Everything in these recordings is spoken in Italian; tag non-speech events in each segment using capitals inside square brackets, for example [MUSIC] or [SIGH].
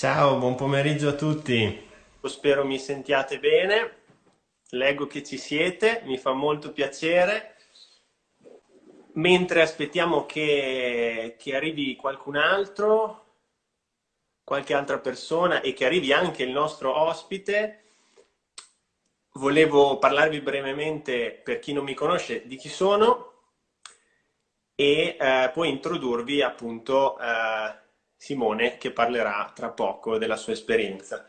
Ciao, buon pomeriggio a tutti. Spero mi sentiate bene. Leggo che ci siete, mi fa molto piacere. Mentre aspettiamo che, che arrivi qualcun altro, qualche altra persona e che arrivi anche il nostro ospite, volevo parlarvi brevemente, per chi non mi conosce, di chi sono e eh, poi introdurvi appunto eh, Simone che parlerà tra poco della sua esperienza.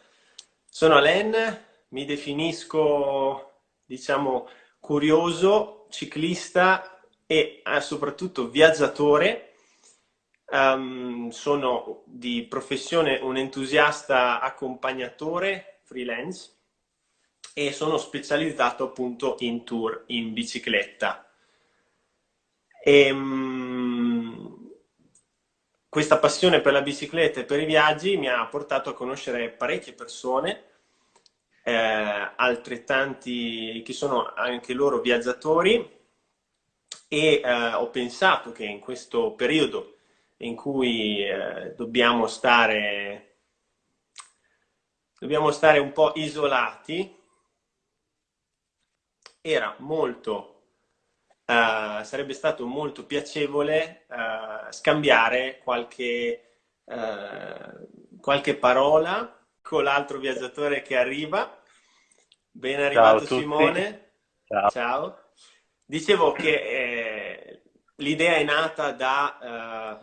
Sono Alen, mi definisco diciamo curioso, ciclista e eh, soprattutto viaggiatore. Um, sono di professione un entusiasta accompagnatore freelance e sono specializzato appunto in tour in bicicletta. E, um, questa passione per la bicicletta e per i viaggi mi ha portato a conoscere parecchie persone, eh, altrettanti che sono anche loro viaggiatori e eh, ho pensato che in questo periodo in cui eh, dobbiamo stare dobbiamo stare un po' isolati era molto uh, sarebbe stato molto piacevole uh, scambiare qualche, uh, qualche parola con l'altro viaggiatore che arriva. Ben arrivato Simone. Ciao. Ciao. Dicevo che eh, l'idea è nata da,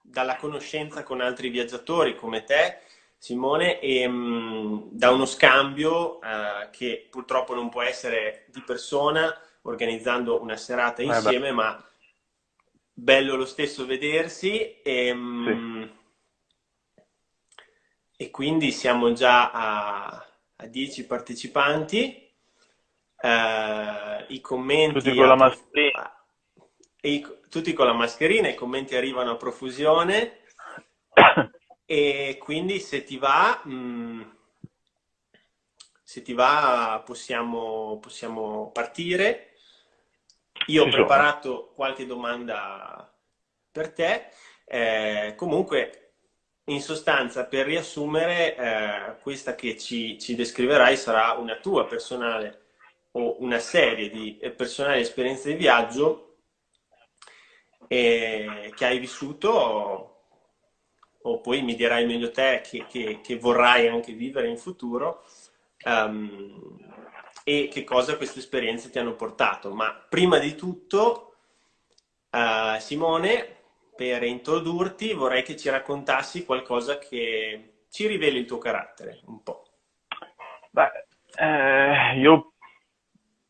dalla conoscenza con altri viaggiatori come te, Simone, e mh, mm, da uno scambio che purtroppo non può essere di persona, organizzando una serata eh insieme, eh ma bello lo stesso vedersi. E, ehm, sì. e quindi siamo già a, a 10 partecipanti. Uh, I commenti... Tutti con la mascherina. I, tutti con la mascherina, i commenti arrivano a profusione. [COUGHS] e quindi se ti va... Mh, mm, se ti va possiamo, possiamo partire. Io ho preparato qualche domanda per te. Eh, comunque, in sostanza, per riassumere, eh, questa che ci, ci, descriverai sarà una tua personale o una serie di eh, personali esperienze di viaggio eh, che hai vissuto o, o, poi mi dirai meglio te che, che, che vorrai anche vivere in futuro. Um, e che cosa queste esperienze ti hanno portato. Ma prima di tutto, uh, Simone, per introdurti vorrei che ci raccontassi qualcosa che ci riveli il tuo carattere, un po'. Beh, eh, io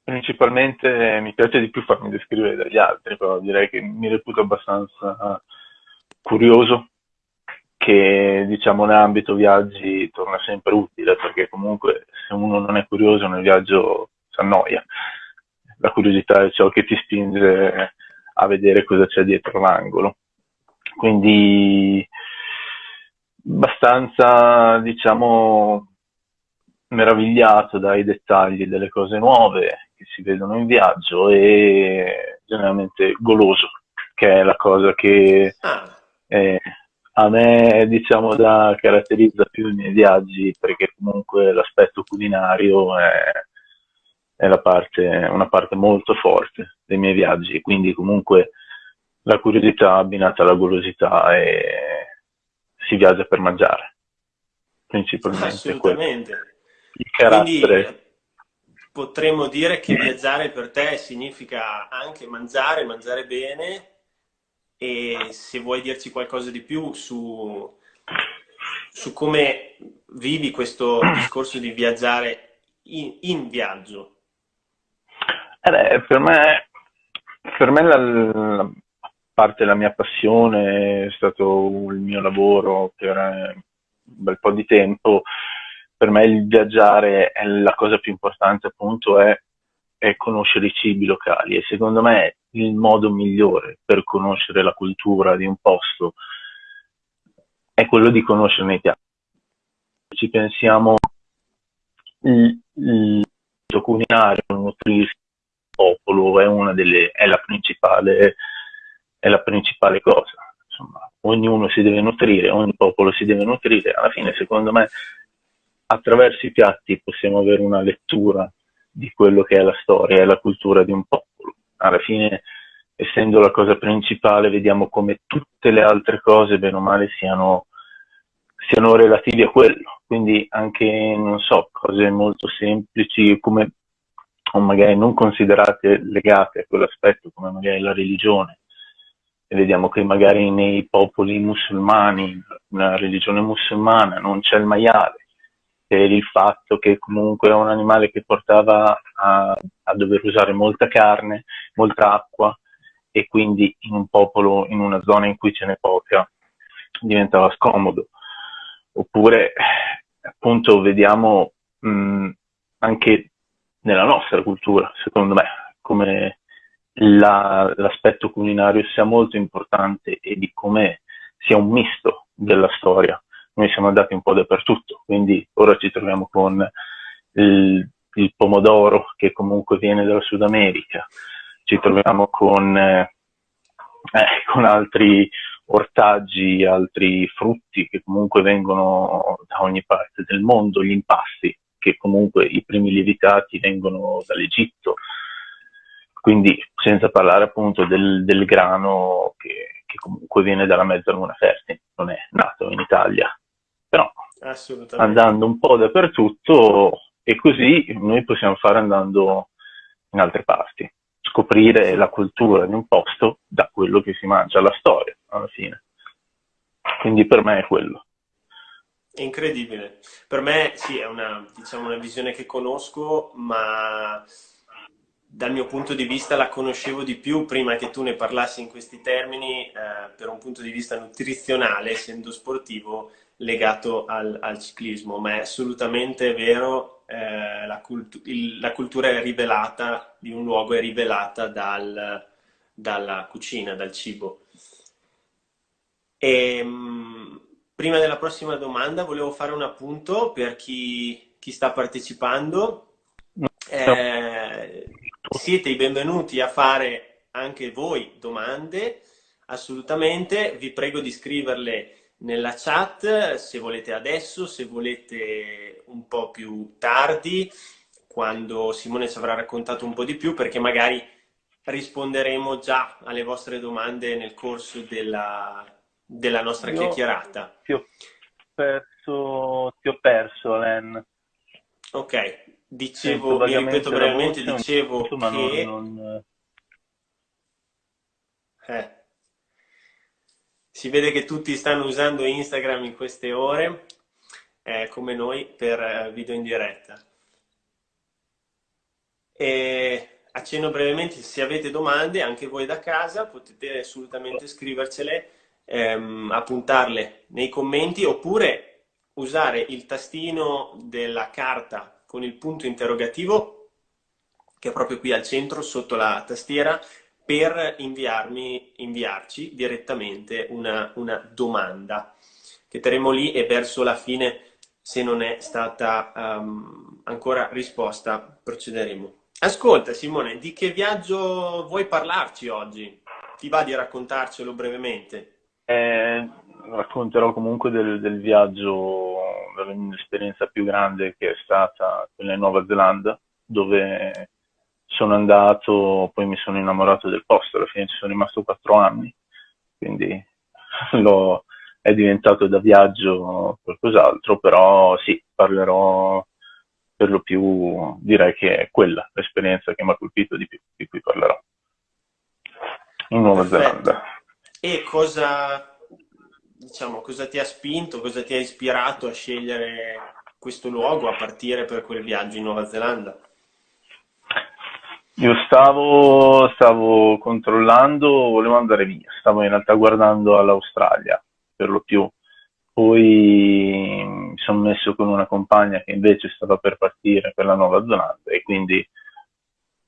principalmente mi piace di più farmi descrivere dagli altri, però direi che mi reputo abbastanza curioso che diciamo nell'ambito viaggi torna sempre utile perché comunque se uno non è curioso nel viaggio si annoia. La curiosità è ciò che ti spinge a vedere cosa c'è dietro l'angolo. Quindi abbastanza diciamo meravigliato dai dettagli delle cose nuove che si vedono in viaggio e generalmente goloso, che è la cosa che ah. è, a me diciamo da caratterizza più i miei viaggi perché comunque l'aspetto culinario è, è parte, una parte molto forte dei miei viaggi. Quindi comunque la curiosità abbinata alla golosità e si viaggia per mangiare principalmente. Assolutamente. Il carattere. Quindi potremmo dire che viaggiare per te significa anche mangiare mangiare bene e se vuoi dirci qualcosa di più su, su come vivi questo discorso di viaggiare in, in viaggio. Eh beh, per me, per me la, la, parte della mia passione è stato il mio lavoro per un bel po' di tempo. Per me il viaggiare è la cosa più importante appunto è, è conoscere i cibi locali e secondo me il modo migliore per conoscere la cultura di un posto è quello di conoscerne i piatti. Ci pensiamo, il, il culinario, nutrirsi il popolo è, una delle, è, la principale, è la principale cosa. insomma, ognuno si deve nutrire, ogni popolo si deve nutrire, alla fine secondo me attraverso i piatti possiamo avere una lettura di quello che è la storia e la cultura di un popolo. Alla fine, essendo la cosa principale, vediamo come tutte le altre cose, bene o male, siano, siano relativi a quello. Quindi anche, non so, cose molto semplici come o magari non considerate legate a quell'aspetto come magari la religione. E vediamo che magari nei popoli musulmani, nella religione musulmana, non c'è il maiale, per il fatto che comunque è un animale che portava a, a dover usare molta carne, molta acqua e quindi in un popolo, in una zona in cui ce n'è poca, diventava scomodo. Oppure appunto vediamo mh, anche nella nostra cultura, secondo me, come la, l'aspetto culinario sia molto importante e di come sia un misto della storia noi siamo andati un po' dappertutto, quindi ora ci troviamo con il, il pomodoro che comunque viene dalla Sud America, ci troviamo con, eh, [LAUGHS] eh, con altri ortaggi, altri frutti che comunque vengono da ogni parte del mondo, gli impasti, che comunque i primi lievitati vengono dall'Egitto, quindi senza parlare appunto del, del grano che, che, comunque viene dalla mezzaluna fertile, non è nato in Italia, però andando un po' dappertutto e così noi possiamo fare andando in altre parti, scoprire la cultura di un posto da quello che si mangia, la storia alla fine. Quindi per me è quello. Incredibile. Per me sì, è una, diciamo, una visione che conosco, ma dal mio punto di vista la conoscevo di più prima che tu ne parlassi in questi termini, eh, per un punto di vista nutrizionale, essendo sportivo, legato al, al ciclismo, ma è assolutamente vero, eh, la, cultu il, la, cultura è rivelata, di un luogo è rivelata dal, dalla cucina, dal cibo. E, ehm, prima della prossima domanda volevo fare un appunto per chi, chi sta partecipando. Eh, siete i benvenuti a fare anche voi domande, assolutamente, vi prego di scriverle nella chat se volete adesso, se volete un po' più tardi, quando Simone ci avrà raccontato un po' di più, perché magari risponderemo già alle vostre domande nel corso della, della nostra Io chiacchierata. Ti ho perso, ti ho perso Len. Ok, dicevo, mi ripeto brevemente, dicevo che... Non, non... Eh. Si vede che tutti stanno usando Instagram in queste ore, eh, come noi, per eh, video in diretta. E accenno brevemente, se avete domande, anche voi da casa, potete assolutamente scrivercele, ehm, appuntarle nei commenti, oppure usare il tastino della carta con il punto interrogativo, che è proprio qui al centro, sotto la tastiera, per inviarmi, inviarci direttamente una, una domanda che terremo lì e verso la fine, se non è stata um, ancora risposta, procederemo. Ascolta Simone, di che viaggio vuoi parlarci oggi? Ti va di raccontarcelo brevemente? Eh, racconterò comunque del, del viaggio, dell'esperienza più grande che è stata quella in Nuova Zelanda, dove sono andato, poi mi sono innamorato del posto, alla fine ci sono rimasto quattro anni, quindi [LAUGHS] lo, è diventato da viaggio qualcos'altro, però sì, parlerò per lo più, direi che è quella l'esperienza che mi ha colpito di più, di cui parlerò. In Nuova Perfetto. Zelanda. E cosa, diciamo, cosa ti ha spinto, cosa ti ha ispirato a scegliere questo luogo, a partire per quel viaggio in Nuova Zelanda? Io stavo, stavo controllando, volevo andare via, stavo in realtà guardando all'Australia per lo più, poi mi sono messo con una compagna che invece stava per partire per la Nuova Zelanda e quindi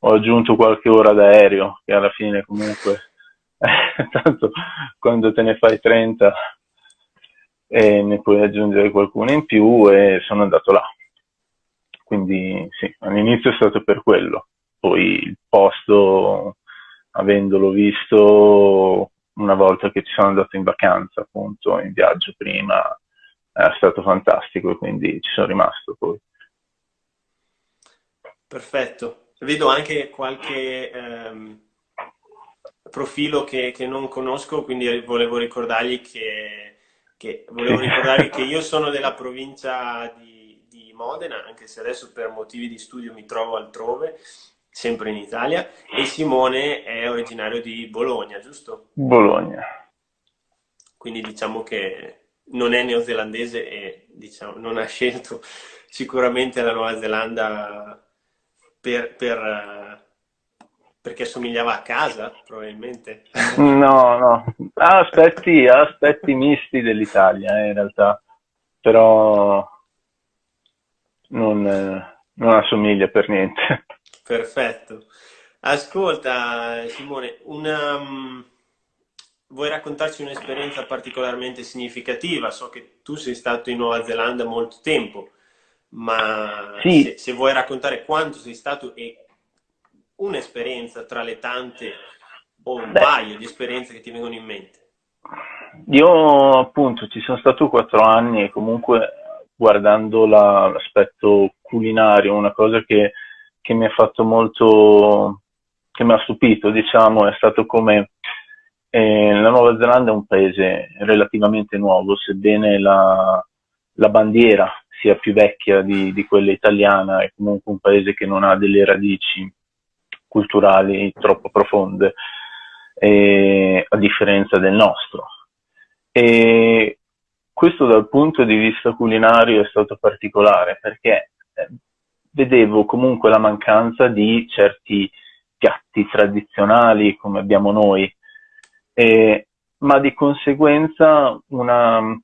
ho aggiunto qualche ora d'aereo che alla fine comunque, [LAUGHS] tanto quando te ne fai 30 e ne puoi aggiungere qualcuno in più e sono andato là. Quindi sì, all'inizio è stato per quello poi il posto, avendolo visto, una volta che ci sono andato in vacanza, appunto, in viaggio prima, è stato fantastico e quindi ci sono rimasto poi. Perfetto. Vedo anche qualche ehm, profilo che, che, non conosco, quindi volevo ricordargli che, che, volevo ricordargli che io sono della provincia di, di Modena, anche se adesso per motivi di studio mi trovo altrove, sempre in Italia, e Simone è originario di Bologna, giusto? Bologna. Quindi diciamo che non è neozelandese e diciamo, non ha scelto sicuramente la Nuova Zelanda per, per, perché somigliava a casa, probabilmente. No, no, ha aspetti, aspetti misti dell'Italia eh, in realtà, però non, non assomiglia per niente. Perfetto. Ascolta Simone, una, um, vuoi raccontarci un'esperienza particolarmente significativa? So che tu sei stato in Nuova Zelanda molto tempo, ma sì. se, se, vuoi raccontare quanto sei stato e un'esperienza tra le tante o un Beh. paio di esperienze che ti vengono in mente. Io appunto ci sono stato quattro anni e comunque guardando la, l'aspetto culinario, una cosa che, che mi ha fatto molto, che mi ha stupito, diciamo, è stato come eh, la Nuova Zelanda è un paese relativamente nuovo, sebbene la, la bandiera sia più vecchia di, di, quella italiana, è comunque un paese che non ha delle radici culturali troppo profonde, eh, a differenza del nostro. E questo dal punto di vista culinario è stato particolare perché eh, vedevo comunque la mancanza di certi piatti tradizionali come abbiamo noi, eh, ma di conseguenza una,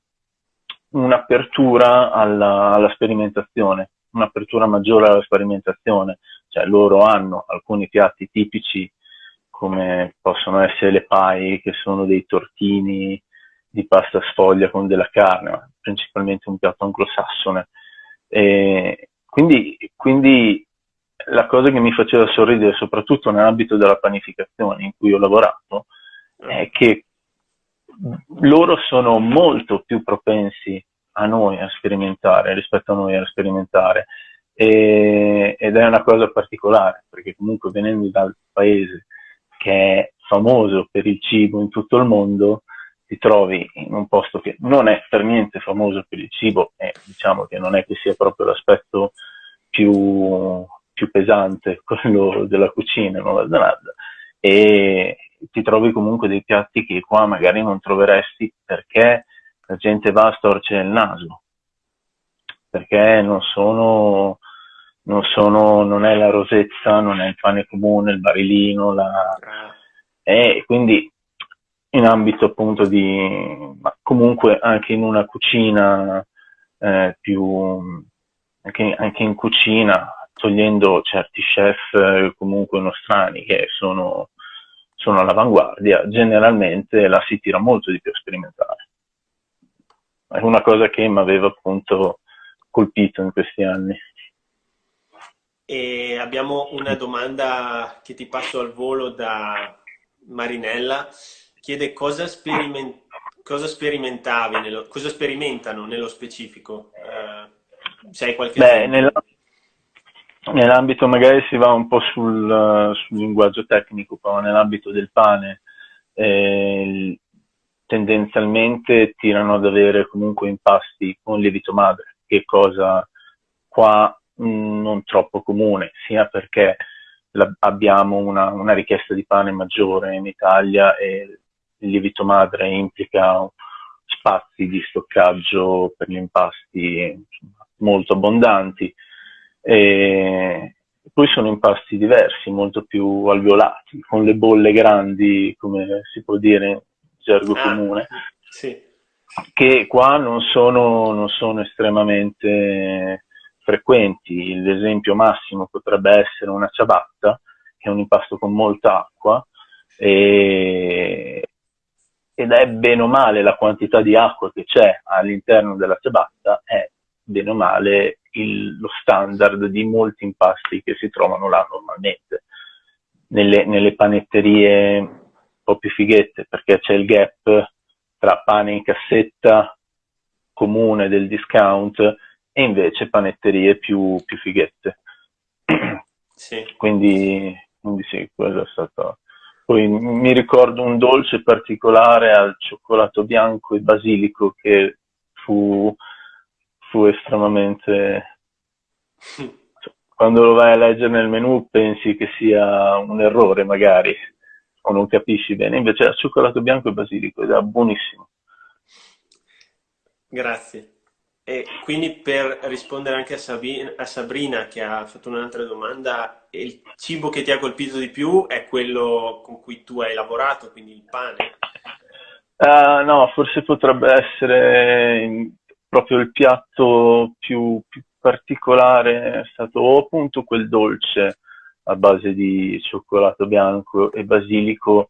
un'apertura alla, alla sperimentazione, un'apertura maggiore alla sperimentazione, cioè loro hanno alcuni piatti tipici come possono essere le pai, che sono dei tortini di pasta sfoglia con della carne, principalmente un piatto anglosassone. E quindi, quindi la cosa che mi faceva sorridere, soprattutto nell'ambito della panificazione in cui ho lavorato, è che loro sono molto più propensi a noi a sperimentare rispetto a noi a sperimentare. E, ed è una cosa particolare perché comunque venendo dal paese che è famoso per il cibo in tutto il mondo ti trovi in un posto che non è per niente famoso per il cibo e diciamo che non è che sia proprio l'aspetto più, più pesante [LAUGHS] quello della cucina in Nuova Zelanda e ti trovi comunque dei piatti che qua magari non troveresti perché la gente va a storcere il naso perché non sono, non sono, non è la rosetta, non è il pane comune, il barilino, la... e quindi in ambito appunto di, ma comunque anche in una cucina eh, più, anche, anche, in cucina, togliendo certi chef comunque nostrani che sono, sono all'avanguardia, generalmente la si tira molto di più a sperimentare. È una cosa che mi aveva appunto colpito in questi anni. E abbiamo una domanda che ti passo al volo da Marinella. Chiede cosa, speriment cosa sperimentavi, nello, cosa sperimentano nello specifico? Uh, se hai qualche Beh, nell'ambito magari si va un po' sul, sul linguaggio tecnico, però nell'ambito del pane eh, tendenzialmente tirano ad avere comunque impasti con lievito madre, che cosa qua mh, mm, non troppo comune, sia perché la, abbiamo una, una, richiesta di pane maggiore in Italia e il lievito madre implica spazi di stoccaggio per gli impasti molto abbondanti. E poi sono impasti diversi, molto più alveolati, con le bolle grandi, come si può dire gergo ah, comune, sì. che qua non sono, non sono estremamente frequenti. L'esempio massimo potrebbe essere una ciabatta, che è un impasto con molta acqua, e, ed è bene o male la quantità di acqua che c'è all'interno della ciabatta è bene o male il, lo standard di molti impasti che si trovano là normalmente. Nelle, nelle panetterie po' più fighette perché c'è il gap tra pane in cassetta comune del discount e invece panetterie più, più fighette. Sì. Quindi, quindi sì, quello è stato... Poi mi ricordo un dolce particolare al cioccolato bianco e basilico che fu, fu estremamente... [LAUGHS] Quando lo vai a leggere nel menu pensi che sia un errore magari, o non capisci bene, invece era cioccolato bianco e basilico ed era buonissimo. Grazie. E quindi per rispondere anche a, Sabina, a Sabrina che ha fatto un'altra domanda, il cibo che ti ha colpito di più è quello con cui tu hai lavorato, quindi il pane? Uh, no, forse potrebbe essere proprio il piatto più, più particolare, è stato appunto quel dolce a base di cioccolato bianco e basilico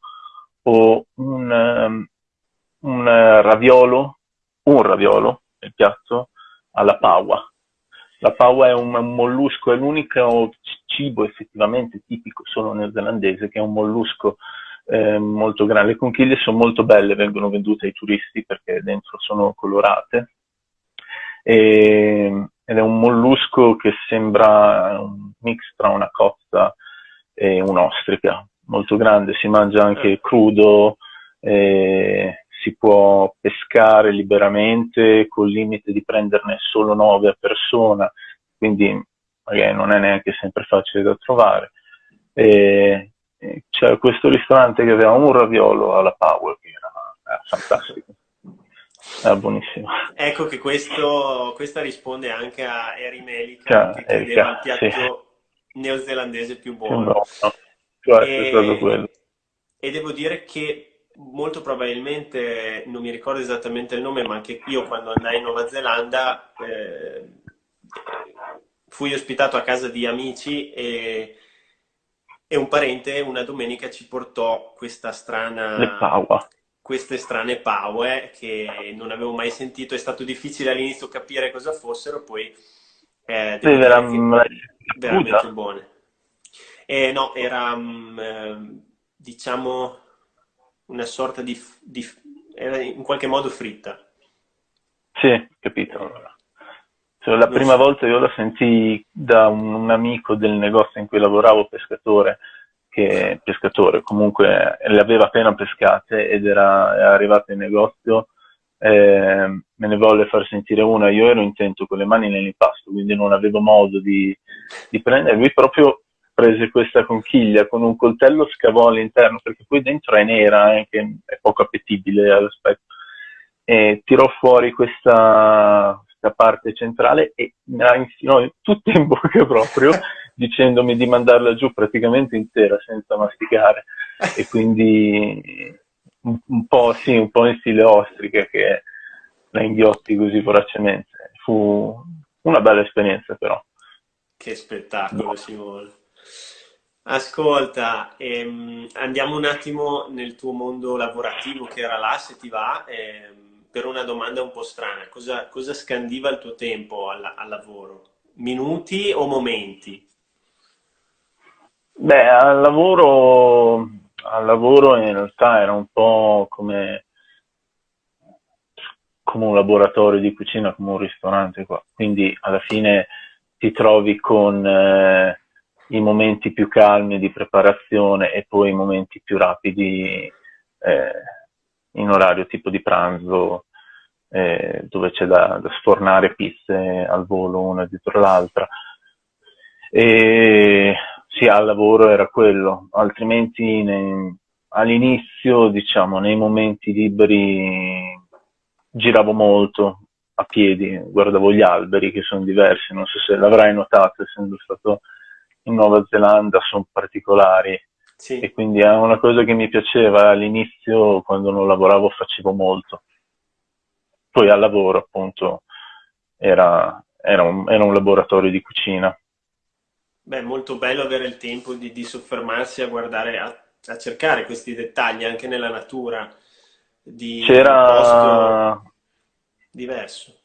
o un, um, un raviolo, un raviolo il piatto alla paua. La paua è un, un mollusco, è l'unico cibo effettivamente tipico solo neozelandese che è un mollusco eh, molto grande. Le conchiglie sono molto belle, vengono vendute ai turisti perché dentro sono colorate. E, ed è un mollusco che sembra un mix tra una cozza e un'ostrica, molto grande, si mangia anche crudo, eh, si può pescare liberamente col limite di prenderne solo 9 a persona, quindi magari non è neanche sempre facile da trovare. E, e c'era questo ristorante che aveva un raviolo alla Power che era, era fantastico. Era buonissimo. Ecco che questo, questa risponde anche a Eri Melica cioè, che credeva al piatto sì. neozelandese più buono. Più buono. Cioè, e, e devo dire che molto probabilmente, non mi ricordo esattamente il nome, ma anche io quando andai in Nuova Zelanda eh, fui ospitato a casa di amici e, e, un parente una domenica ci portò questa strana... Queste strane paue che non avevo mai sentito, è stato difficile all'inizio capire cosa fossero, poi eh, sì, veramente, veramente buone. Eh, no, era um, diciamo una sorta di, di era in qualche modo fritta. Sì, capito. Cioè, la prima so. volta io la sentii da un, un, amico del negozio in cui lavoravo, pescatore, che pescatore comunque le aveva appena pescate ed era, era arrivato in negozio, eh, me ne volle far sentire una, io ero intento con le mani nell'impasto, quindi non avevo modo di, di prendere, lui proprio prese questa conchiglia con un coltello scavò all'interno perché poi dentro è nera eh, che è poco appetibile all'aspetto e tirò fuori questa, questa parte centrale e me la infilò tutta in bocca proprio [LAUGHS] dicendomi di mandarla giù praticamente intera senza masticare. E quindi un, un po' sì, un po' in stile ostrica che la inghiotti così voracemente. Fu una bella esperienza però. Che spettacolo Simone Ascolta, ehm, andiamo un attimo nel tuo mondo lavorativo che era là, se ti va, ehm, per una domanda un po' strana. Cosa, cosa scandiva il tuo tempo al, al, lavoro? Minuti o momenti? Beh, al lavoro, al lavoro in realtà era un po' come, come un laboratorio di cucina, come un ristorante qua. Quindi alla fine ti trovi con... Eh, i momenti più calmi di preparazione e poi i momenti più rapidi eh, in orario tipo di pranzo eh, dove c'è da, da, sfornare pizze al volo una dietro l'altra. E sì, al lavoro era quello, altrimenti all'inizio, diciamo, nei momenti liberi giravo molto a piedi, guardavo gli alberi che sono diversi, non so se l'avrai notato essendo stato in Nuova Zelanda sono particolari. Sì. e quindi è una cosa che mi piaceva all'inizio quando non lavoravo facevo molto. Poi al lavoro appunto era, era, un, era un, laboratorio di cucina. Beh molto bello avere il tempo di, di soffermarsi a guardare a, a, cercare questi dettagli anche nella natura di c'era diverso.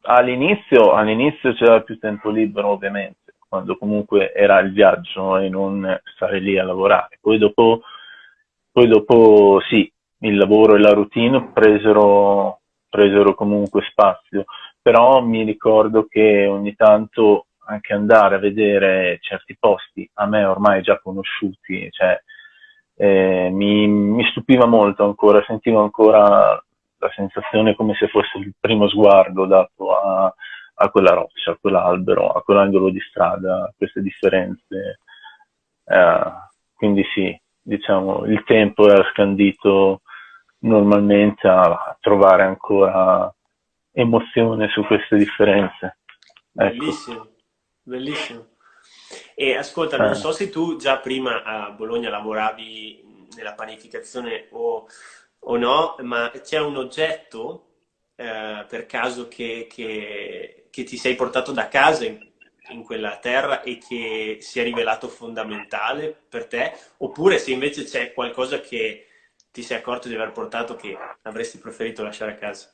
All'inizio, all'inizio c'era più tempo libero ovviamente quando comunque era il viaggio e non stare lì a lavorare. Poi dopo poi dopo sì, il lavoro e la routine presero, presero comunque spazio, però mi ricordo che ogni tanto anche andare a vedere certi posti a me ormai già conosciuti, cioè, eh, mi, mi, stupiva molto ancora, sentivo ancora la sensazione come se fosse il primo sguardo dato a, a quella roccia, a quell'albero, a quell'angolo di strada, a queste differenze. Eh, quindi sì, diciamo, il tempo era scandito normalmente a trovare ancora emozione su queste differenze. Ecco. Bellissimo, bellissimo. E ascolta, non eh. so se tu già prima a Bologna lavoravi nella panificazione o, o no, ma c'è un oggetto eh, per caso che, che, che, ti sei portato da casa in, in, quella terra e che si è rivelato fondamentale per te? Oppure se invece c'è qualcosa che ti sei accorto di aver portato che avresti preferito lasciare a casa?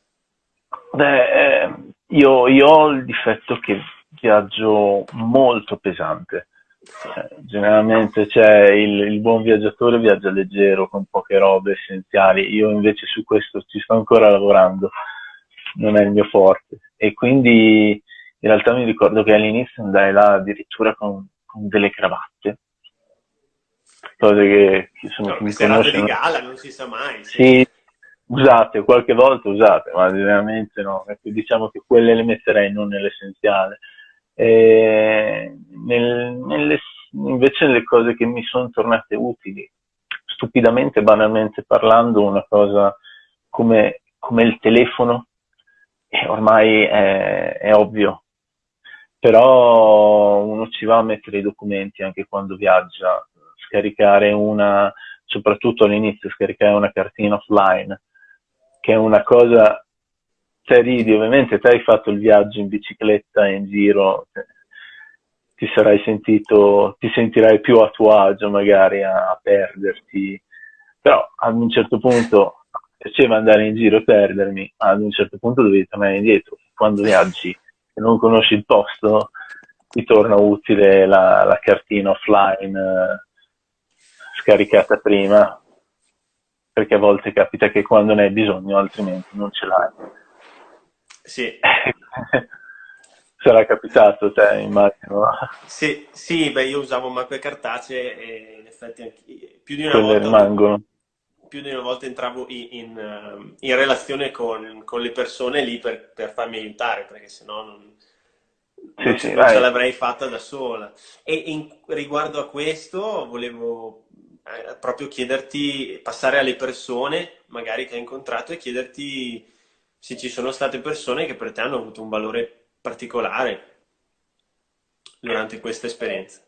Beh, eh, io, io, ho il difetto che viaggio molto pesante. Eh, generalmente c'è il, il, buon viaggiatore viaggia leggero con poche robe essenziali. Io invece su questo ci sto ancora lavorando, non è il mio forte. E quindi in realtà mi ricordo che all'inizio andai là addirittura con, con delle cravatte. Cose che, sono no, serate di gala, non si sa mai. Sì. sì usate, qualche volta usate, ma veramente no. Diciamo che quelle le metterei non nell'essenziale. Nel, nelle, invece le cose che mi sono tornate utili, stupidamente, banalmente parlando, una cosa come, come il telefono, eh, ormai è, è ovvio, però uno ci va a mettere i documenti anche quando viaggia, scaricare una, soprattutto all'inizio, scaricare una cartina offline, che è una cosa, te ridi, ovviamente te hai fatto il viaggio in bicicletta in giro, ti sarai sentito, ti sentirai più a tuo agio magari a, a perderti, però ad un certo punto piaceva andare in giro e perdermi, ad un certo punto dovevi tornare indietro. Quando viaggi e non conosci il posto, ti torna utile la, la cartina offline eh, scaricata prima perché a volte capita che quando ne hai bisogno altrimenti non ce l'hai. Sì. [LAUGHS] Sarà capitato te, immagino. Sì, sì, beh, io usavo mappe cartacee e in effetti anche, più di una Quelle volta... rimangono. Più di una volta entravo in, in, in relazione con, con, le persone lì per, per farmi aiutare, perché sennò non, non, sì, sì, non ce l'avrei fatta da sola. E in, riguardo a questo volevo eh, proprio chiederti, passare alle persone magari che hai incontrato e chiederti se ci sono state persone che per te hanno avuto un valore particolare durante questa esperienza.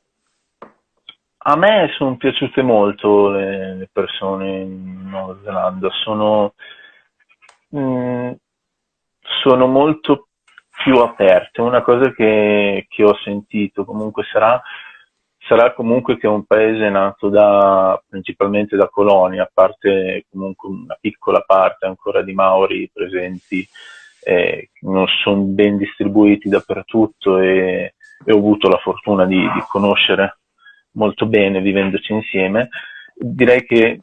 A me sono piaciute molto le, le persone in Nuova Zelanda, sono, mh, mm, sono molto più aperte, una cosa che, che ho sentito comunque sarà sarà comunque che è un paese nato da, principalmente da colonie, a parte comunque una piccola parte ancora di Maori presenti, eh, non sono ben distribuiti dappertutto e, e ho avuto la fortuna di, di, conoscere molto bene vivendoci insieme. Direi che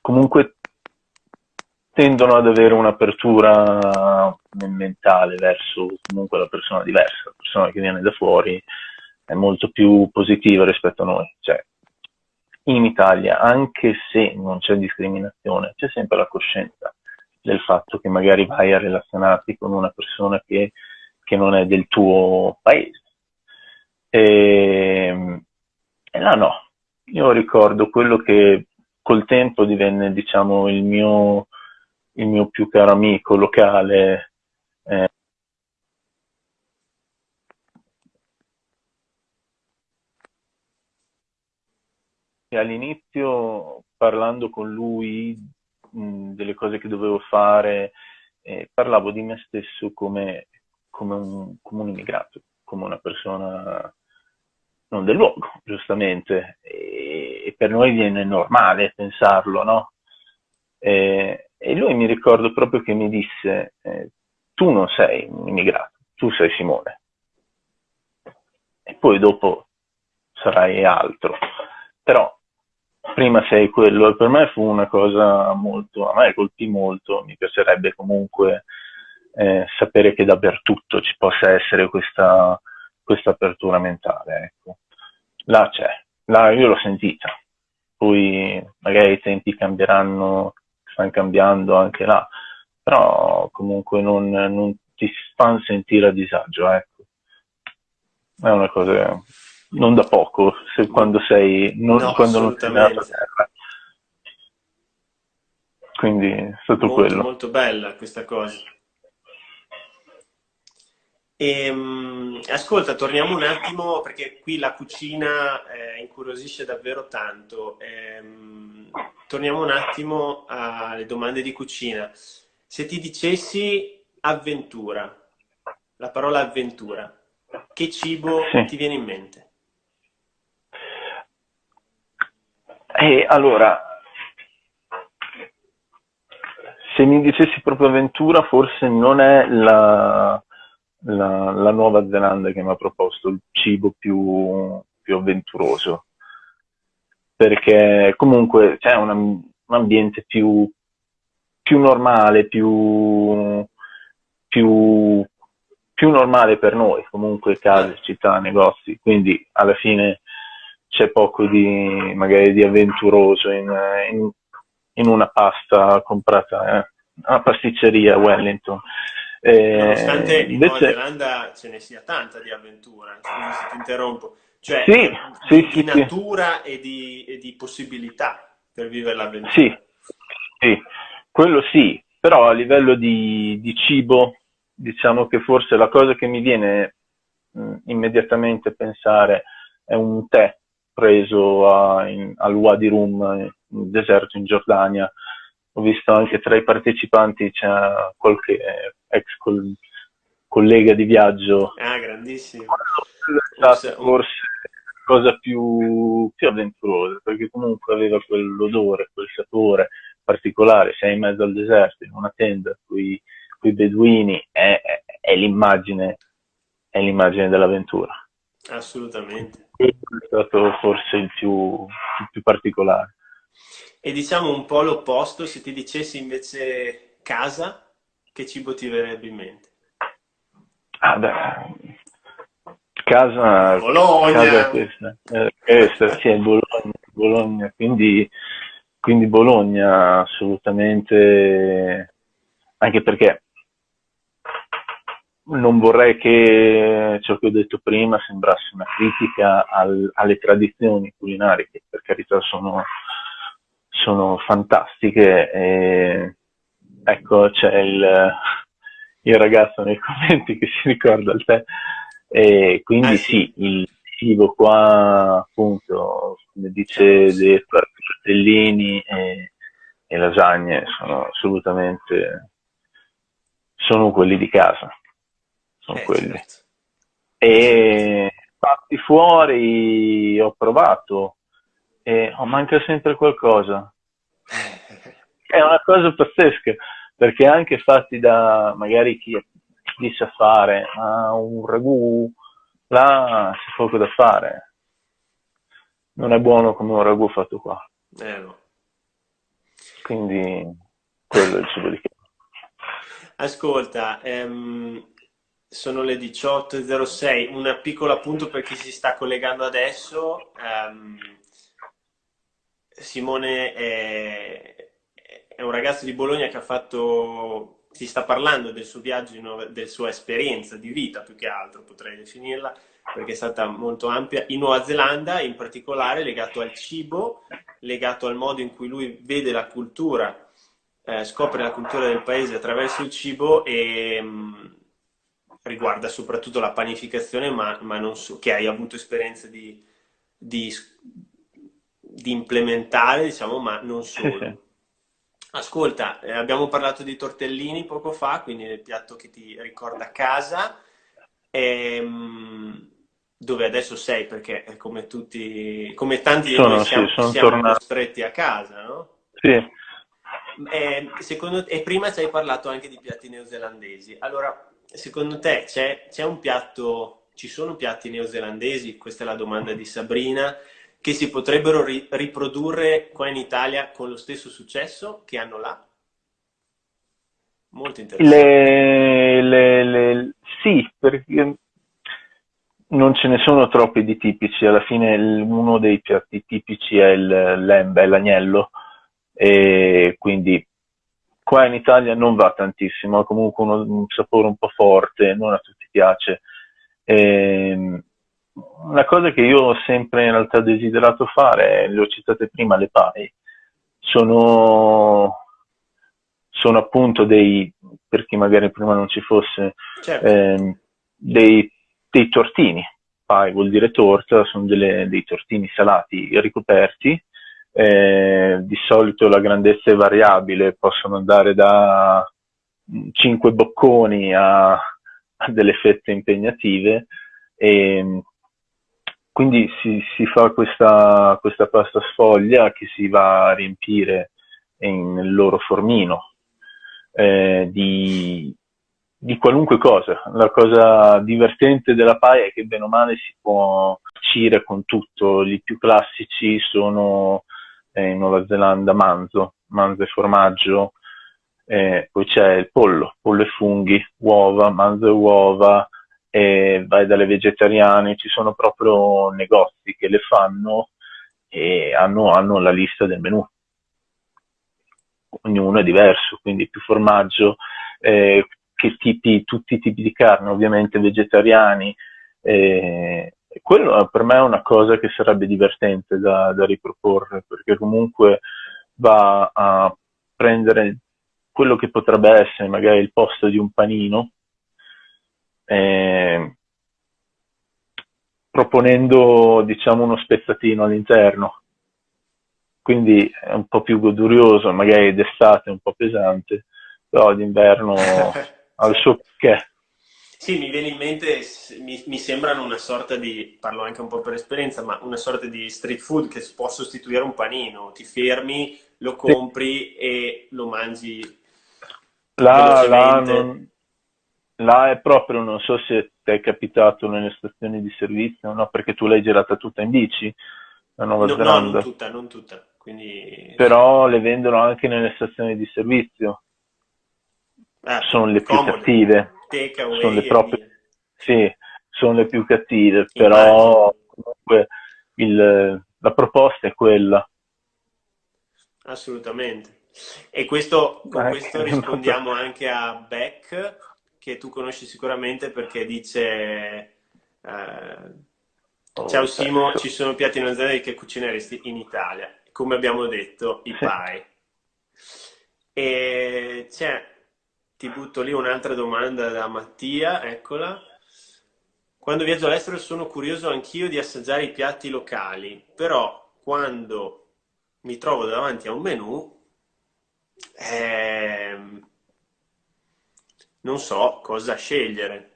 comunque tendono ad avere un'apertura mentale verso comunque la persona diversa, la persona che viene da fuori è molto più positiva rispetto a noi. Cioè, in Italia, anche se non c'è discriminazione, c'è sempre la coscienza del fatto che magari vai a relazionarti con una persona che, che non è del tuo paese. E, e là no, io ricordo quello che col tempo divenne, diciamo, il mio, il mio più caro amico locale, eh, all'inizio parlando con lui mh, delle cose che dovevo fare, eh, parlavo di me stesso come, come, un, come, un, immigrato, come una persona non del luogo, giustamente, e, per noi viene normale pensarlo, no? E, e, lui mi ricordo proprio che mi disse, eh, tu non sei un immigrato, tu sei Simone. E poi dopo sarai altro. Però prima sei quello e per me fu una cosa molto, a me colpì molto, mi piacerebbe comunque eh, sapere che dappertutto ci possa essere questa, questa apertura mentale, ecco. Là c'è, là io l'ho sentita, poi magari i tempi cambieranno, stanno cambiando anche là, però comunque non, non ti fanno sentire a disagio, ecco. È una cosa non da poco, se, quando sei, non, No, quando non sei nella terra. Quindi è stato Molto, quello. molto bella questa cosa. Ehm, ascolta, torniamo un attimo perché qui la cucina eh, incuriosisce davvero tanto. Ehm, torniamo un attimo alle domande di cucina. Se ti dicessi avventura, la parola avventura, che cibo Sì. ti viene in mente? E allora, se mi dicessi proprio avventura, forse non è la, la- la Nuova Zelanda che mi ha proposto il cibo più, più avventuroso, perché comunque c'è un, am- un ambiente più, più normale, più, più, più normale per noi, comunque case, città, negozi, quindi alla fine c'è poco di magari di avventuroso in, in- in una pasta comprata eh, a pasticceria a Wellington. Eh, Nonostante in Nuova invece, Zelanda ce ne sia tanta di avventura, scusa se ti interrompo, cioè Sì, di, sì, di sì, natura e di, e di possibilità per vivere l'avventura. Sì, sì, quello sì, però a livello di, di cibo, diciamo che forse la cosa che mi viene mh, immediatamente a pensare è un tè preso a- in- al Wadi Rum, nel deserto in Giordania. Ho visto anche tra i partecipanti c'è qualche ex col- collega di viaggio Ah, grandissimo. è Un stato se- un- forse la cosa più, più avventurosa, perché comunque aveva quell'odore, quel sapore particolare, sei in mezzo al deserto, in una tenda, con i beduini, è, è- è l'immagine, è l'immagine dell'avventura. Assolutamente. È stato forse il più, il più particolare. E diciamo un po' l'opposto, se ti dicessi invece casa, che cibo ti verrebbe in mente? Ah, beh, casa, Bologna! casa questa, eh, questa, sì, è Bologna, Bologna, quindi, quindi Bologna assolutamente, anche perché non vorrei che ciò che ho detto prima sembrasse una critica al- alle tradizioni culinarie, che per carità sono, sono fantastiche. E, ecco, c'è il, il ragazzo nei [LAUGHS] commenti che si ricorda il tè. E quindi Eh sì, sì. il cibo qua, appunto, come dice De, tortellini e, e lasagne sono assolutamente sono quelli di casa, sono Eh, quelli. certo. E fatti fuori ho provato e oh, manca sempre qualcosa. [LAUGHS] È una cosa pazzesca, perché anche fatti da magari chi, chi sa fare ah, un ragù, là c'è poco da fare. Non è buono come un ragù fatto qua. Eh, no. Quindi quello è il cibo di casa. Ascolta, ehm, sono le 18.06, un piccolo appunto per chi si sta collegando adesso. ehm, Simone è, è un ragazzo di Bologna che ha fatto, si sta parlando del suo viaggio, della sua esperienza di vita più che altro, potrei definirla, perché è stata molto ampia, in Nuova Zelanda, in particolare legato al cibo, legato al modo in cui lui vede la cultura eh, scopre la cultura del paese attraverso il cibo e mh, riguarda soprattutto la panificazione, ma, ma non so, che hai avuto esperienza di, di, di implementare, diciamo, ma non Sì, solo. sì. Ascolta, eh, abbiamo parlato di tortellini poco fa, quindi del piatto che ti ricorda casa, ehm, dove adesso sei, perché è come tutti, come tanti di Sono, noi sì, siamo, sono siamo costretti a casa, no? Sì. Eh, secondo, e prima ci hai parlato anche di piatti neozelandesi. Allora, secondo te c'è, c'è un piatto, ci sono piatti neozelandesi? Questa è la domanda di Sabrina, che si potrebbero ri- riprodurre qua in Italia con lo stesso successo che hanno là? Molto interessante. Le, le, le, sì, perché non ce ne sono troppi di tipici. Alla fine uno dei piatti tipici è il lembe, l'agnello, e quindi qua in Italia non va tantissimo, ha comunque uno, un sapore un po' forte, non a tutti piace. E, ehm, una cosa che io ho sempre in realtà desiderato fare, le ho citate prima, le pai, sono, sono appunto dei, per chi magari prima non ci fosse, certo. eh, dei, dei, tortini. Pai vuol dire torta, sono delle, dei tortini salati ricoperti. Eh, di solito la grandezza è variabile, possono andare da 5 bocconi a, a delle fette impegnative. E, quindi si, si fa questa, questa, pasta sfoglia che si va a riempire in, nel loro formino eh, di, di, qualunque cosa. La cosa divertente della paia è che bene o male si può cucire con tutto. I più classici sono eh, in Nuova Zelanda manzo, manzo e formaggio, eh, poi c'è il pollo, pollo e funghi, uova, manzo e uova, e vai dalle vegetariane, ci sono proprio negozi che le fanno e hanno, hanno la lista del menù. Ognuno è diverso, quindi più formaggio, eh, che tipi, tutti i tipi di carne, ovviamente vegetariani. Eh, quello per me è una cosa che sarebbe divertente da, da riproporre, perché comunque va a prendere quello che potrebbe essere magari il posto di un panino, eh, proponendo diciamo uno spezzatino all'interno quindi è un po' più godurioso magari d'estate è un po' pesante però d'inverno [LAUGHS] ha il suo perché sì, mi viene in mente, mi, mi, sembrano una sorta di, parlo anche un po' per esperienza, ma una sorta di street food che può sostituire un panino. Ti fermi, lo compri sì. e lo mangi là, là non, là è proprio, non so se ti è capitato nelle stazioni di servizio, no? Perché tu l'hai girata tutta in bici, la Nuova no, Zelanda. No, non tutta, non tutta. Quindi... Però le vendono anche nelle stazioni di servizio. Ah, sono le più comode. cattive. Sono le proprie... Sì, sono le più cattive, però comunque il, la proposta è quella. Assolutamente. E questo, con questo rispondiamo anche a Beck, che tu conosci sicuramente perché dice eh, oh, Ciao Simo, certo. ci sono piatti in azienda che cucineresti in Italia, come abbiamo detto, i pai. E c'è, ti butto lì un'altra domanda da Mattia, eccola. Quando viaggio all'estero sono curioso anch'io di assaggiare i piatti locali, però quando mi trovo davanti a un menù eh, non so cosa scegliere.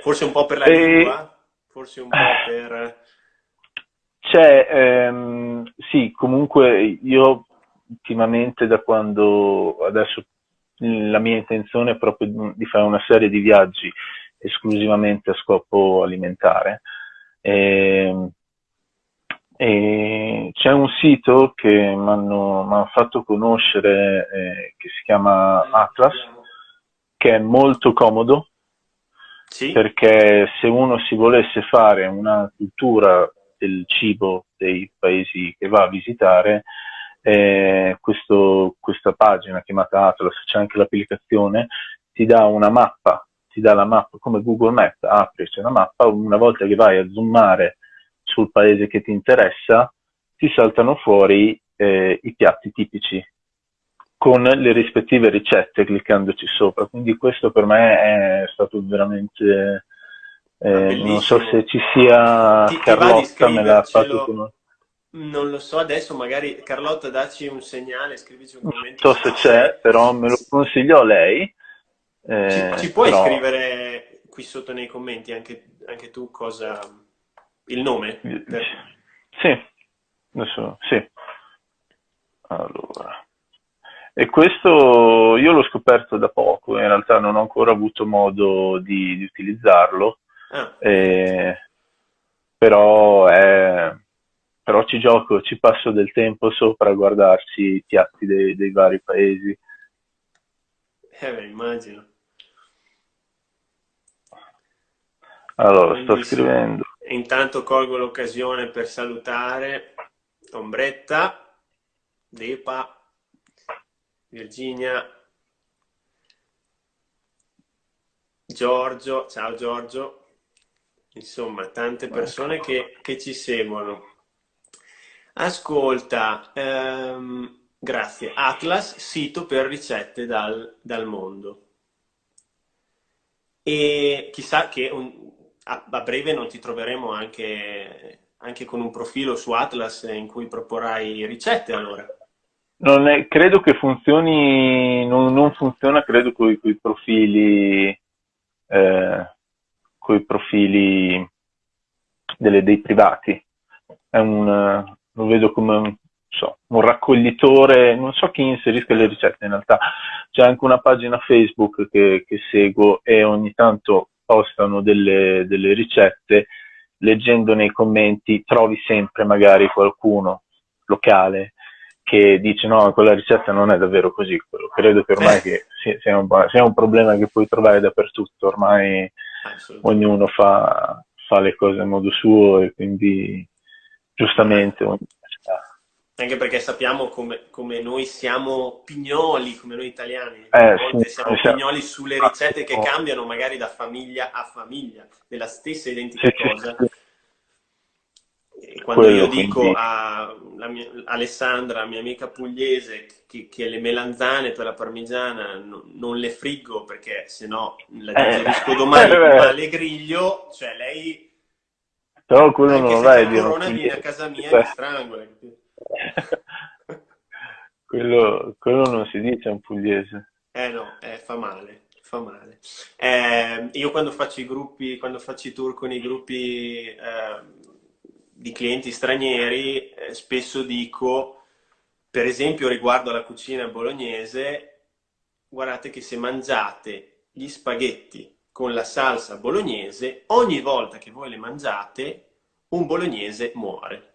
Forse un po' per la e... lingua, forse un po' per... C'è, ehm, sì, comunque io ultimamente da quando adesso la mia intenzione è proprio di fare una serie di viaggi esclusivamente a scopo alimentare. E, ehm, e c'è un sito che mi hanno fatto conoscere eh, che si chiama Atlas, che è molto comodo, sì. perché se uno si volesse fare una cultura del cibo dei paesi che va a visitare, eh, questo, questa pagina chiamata Atlas, c'è anche l'applicazione, ti dà una mappa, ti dà la mappa come Google Maps, apri, c'è una mappa, una volta che vai a zoomare sul paese che ti interessa, ti saltano fuori eh, i piatti tipici con le rispettive ricette cliccandoci sopra. Quindi questo per me è stato veramente... Eh, non so se ci sia ti, Carlotta, me l'ha fatto conoscere. Non lo so, adesso magari Carlotta dacci un segnale, scrivici un commento. Non so se c'è, però me lo consiglio a lei. Eh, ci, ci, puoi però... scrivere qui sotto nei commenti anche, anche tu cosa, il nome? Sì, adesso sì. Allora. E questo io l'ho scoperto da poco, in realtà non ho ancora avuto modo di, di utilizzarlo, ah. eh, però è, però ci gioco, ci passo del tempo sopra a guardarsi i piatti dei, dei vari paesi. Eh beh, immagino. Allora, Quindi, sto scrivendo. Intanto colgo l'occasione per salutare Ombretta, Depa, Virginia, Giorgio, ciao Giorgio, insomma tante persone che, che ci seguono. Ascolta, ehm, grazie, Atlas, sito per ricette dal, dal mondo. E chissà che un, a, a, breve non ti troveremo anche, anche, con un profilo su Atlas in cui proporrai ricette allora. È, credo che funzioni, non, non funziona credo con i profili eh, con i profili delle, dei privati. Un, lo vedo come un, so, un raccoglitore, non so chi inserisca le ricette in realtà. C'è anche una pagina Facebook che, che seguo e ogni tanto postano delle, delle ricette. Leggendo nei commenti trovi sempre magari qualcuno locale che dice no, quella ricetta non è davvero così, quello credo che ormai che sia, un, sia, un, problema che puoi trovare dappertutto, ormai ognuno fa, fa, le cose a modo suo e quindi giustamente anche perché sappiamo come, come, noi siamo pignoli, come noi italiani, eh, a volte sì, siamo pignoli sulle ricette che cambiano magari da famiglia a famiglia, della stessa identica sì, cosa. Sì, quando Quello, io dico quindi... a mia, Alessandra, mia amica pugliese, che, che, le melanzane per la parmigiana no, non le friggo perché se no la eh, digerisco eh, domani, eh, ma le griglio, cioè lei... Però quello non lo vai a dire. corona viene a casa mia e mi strangola. [LAUGHS] quello, quello non si dice in pugliese. Eh no, eh, fa male fa male. Eh, io quando faccio i gruppi, quando faccio i tour con i gruppi eh, di clienti stranieri, eh, spesso dico, per esempio riguardo alla cucina bolognese, guardate che se mangiate gli spaghetti con la salsa bolognese, ogni volta che voi le mangiate, un bolognese muore.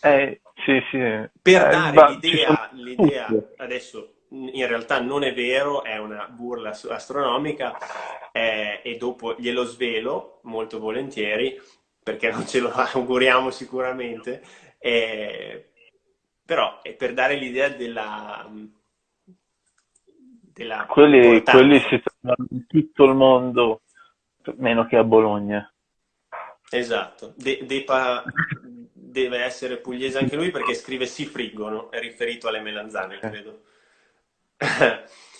Eh, sì, sì. Per eh, dare l'idea, l'idea, adesso in realtà non è vero, è una burla astronomica eh, e dopo glielo svelo molto volentieri, perché non ce lo [LAUGHS] auguriamo sicuramente, eh, però è per dare l'idea della... della quelli, quelli si trovano in tutto il mondo, meno che a Bologna. Esatto, De, Depa deve essere pugliese anche lui perché scrive si friggono, è riferito alle melanzane, eh. credo. [LAUGHS]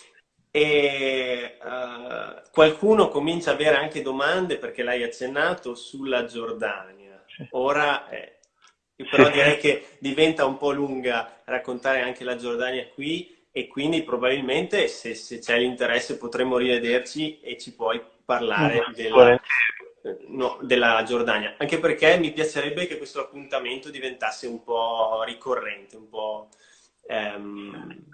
E uh, qualcuno comincia ad avere anche domande, perché l'hai accennato, sulla Giordania. Ora, eh, però direi che diventa un po' lunga raccontare anche la Giordania qui e quindi probabilmente se, se c'è l'interesse potremmo rivederci e ci puoi parlare della, no, della Giordania. Anche perché mi piacerebbe che questo appuntamento diventasse un po' ricorrente, un po'... Um,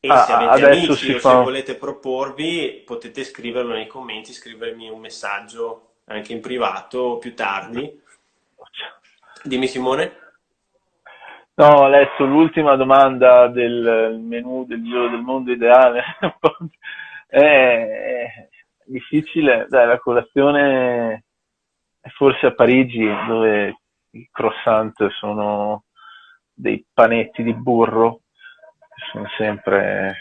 e ah, se avete amici o fa... se volete proporvi, potete scriverlo nei commenti, scrivermi un messaggio anche in privato più tardi. Dimmi Simone. No, letto l'ultima domanda del menu del giro del mondo ideale. è [LAUGHS] difficile, dai, la colazione è forse a Parigi dove i croissant sono dei panetti di burro sono sempre...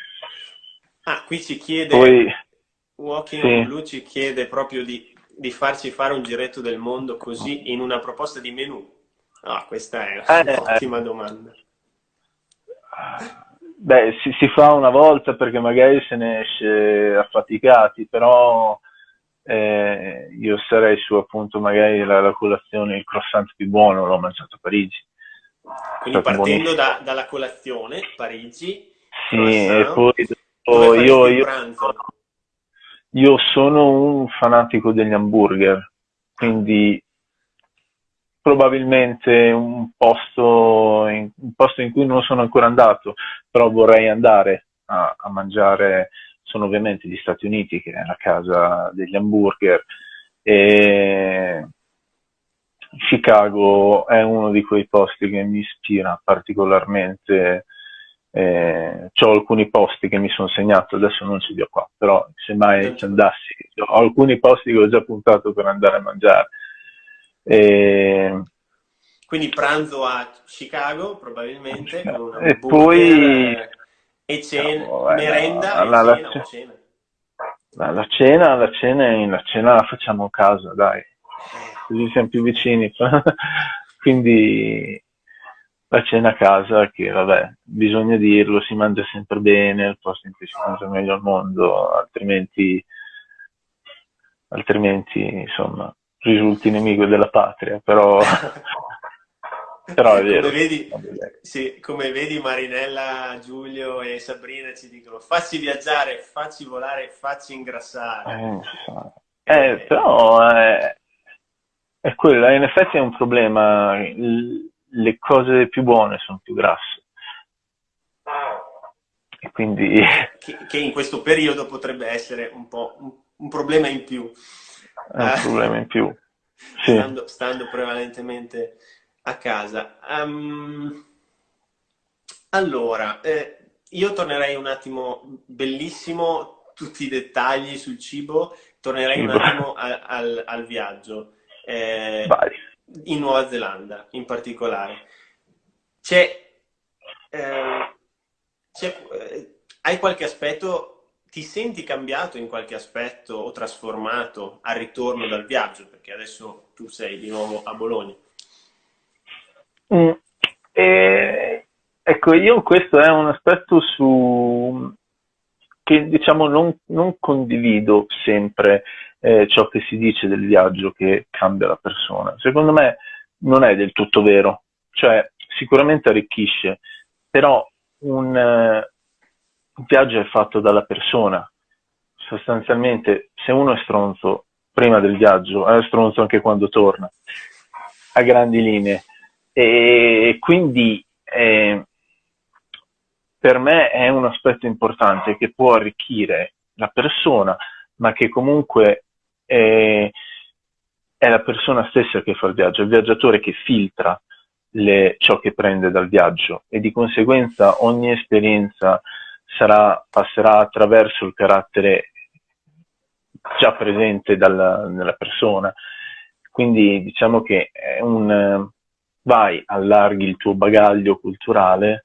Ah, qui ci chiede, Poi, Walking sì. Blue ci chiede proprio di, di, farci fare un giretto del mondo così in una proposta di menù. Ah, questa è eh, un'ottima eh. domanda. Beh, si, si, fa una volta perché magari se ne esce affaticati, però eh, io sarei su appunto magari la, la, colazione, il croissant più buono, l'ho mangiato a Parigi. Quindi partendo da, dalla colazione, Parigi. Sì, e poi dopo io, io, io sono un fanatico degli hamburger, quindi probabilmente un posto, in, un posto in cui non sono ancora andato, però vorrei andare a, a, mangiare, sono ovviamente gli Stati Uniti, che è la casa degli hamburger, e Chicago è uno di quei posti che mi ispira particolarmente. Eh, ho alcuni posti che mi sono segnato, adesso non ci ho qua, però se mai ci andassi, ho alcuni posti che ho già puntato per andare a mangiare. E... Quindi pranzo a Chicago probabilmente, e poi e cena, no, merenda la, la, cena, cena. La, la, cena, la cena, la cena la facciamo a casa, dai, così siamo più vicini. [LAUGHS] Quindi la cena a casa, che vabbè, bisogna dirlo, si mangia sempre bene, il posto in cui si mangia meglio al mondo, altrimenti, altrimenti insomma, risulti nemico della patria, però [LAUGHS] Però è vero. Come vedi, sì, come vedi, Marinella, Giulio e Sabrina ci dicono facci viaggiare, facci volare, facci ingrassare. Eh, eh, però è, è quello, in effetti è un problema, le cose più buone sono più grasse. E quindi... Che, che, in questo periodo potrebbe essere un po' un, un problema in più. È un problema in più. [LAUGHS] Sì. Stando, stando prevalentemente a casa. Um, allora, eh, io tornerei un attimo, bellissimo tutti i dettagli sul cibo, tornerei un attimo al, al, al viaggio. Eh, in Nuova Zelanda in particolare. C'è, eh, eh, hai qualche aspetto, ti senti cambiato in qualche aspetto o trasformato al ritorno dal viaggio? Perché adesso tu sei di nuovo a Bologna. Mm. E, ecco, io questo è un aspetto su, che diciamo non, non condivido sempre eh, ciò che si dice del viaggio che cambia la persona. Secondo me non è del tutto vero, cioè sicuramente arricchisce, però un, uh, un viaggio è fatto dalla persona. Sostanzialmente, se uno è stronzo prima del viaggio, è stronzo anche quando torna, a grandi linee. E quindi eh, per me è un aspetto importante che può arricchire la persona, ma che comunque è, è la persona stessa che fa il viaggio, il viaggiatore che filtra le, ciò che prende dal viaggio e di conseguenza ogni esperienza sarà, passerà attraverso il carattere già presente dalla, nella persona. Quindi diciamo che è un, vai, allarghi il tuo bagaglio culturale,